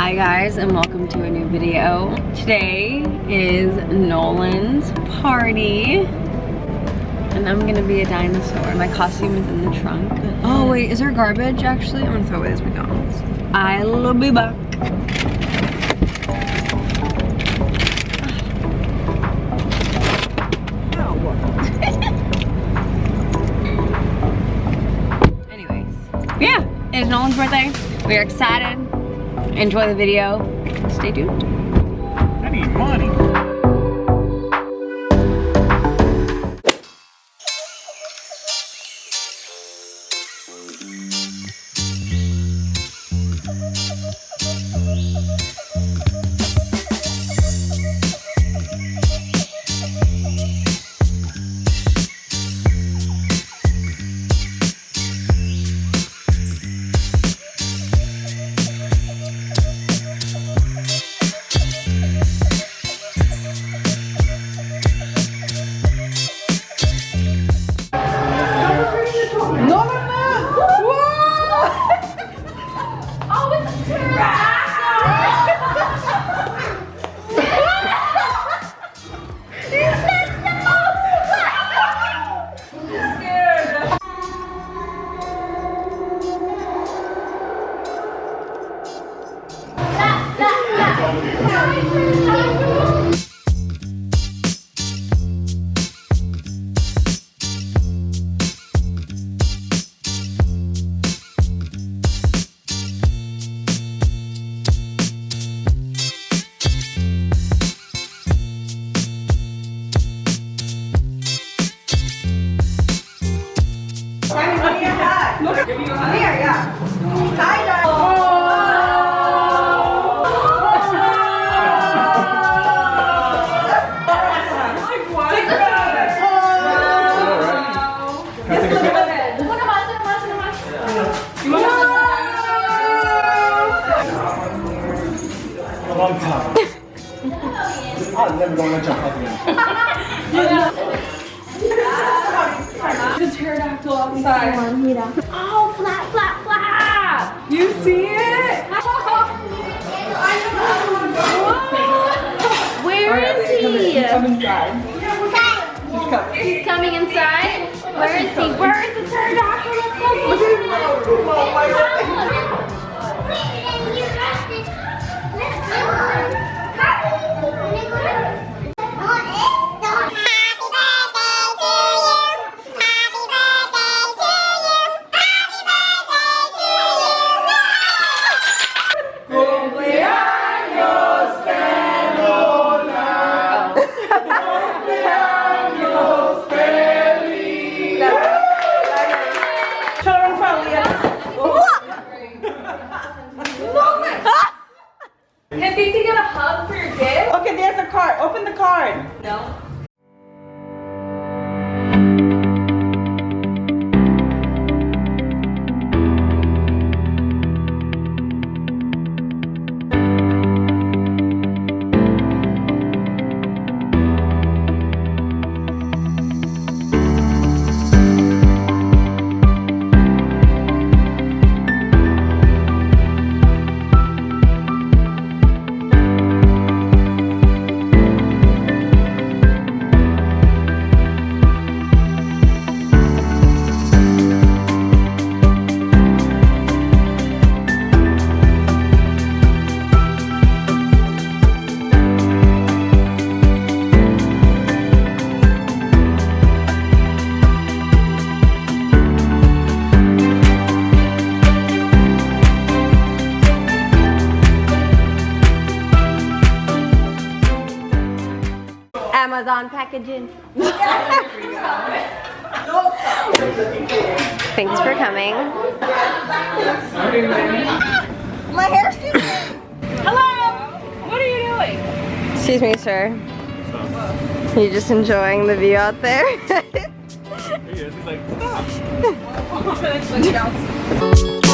Hi guys and welcome to a new video. Today is Nolan's party and I'm gonna be a dinosaur. My costume is in the trunk. Oh wait, is there garbage actually? I'm gonna throw away this McDonald's. I'll be back. Anyways, yeah, it's Nolan's birthday. We are excited. Enjoy the video. Stay tuned. I need money. Look at Here, yeah. Tied up. I'm never gonna jump up again. The pterodactyl outside. Oh, flap, flap, flap! You see it? Where is he? Come inside. He's coming inside. Where is he? Where is the pterodactyl? Let's go. Amazon packaging. Thanks for coming. My hair's too Hello! What are you doing? Excuse me, sir. You just enjoying the view out there? He's like, stop.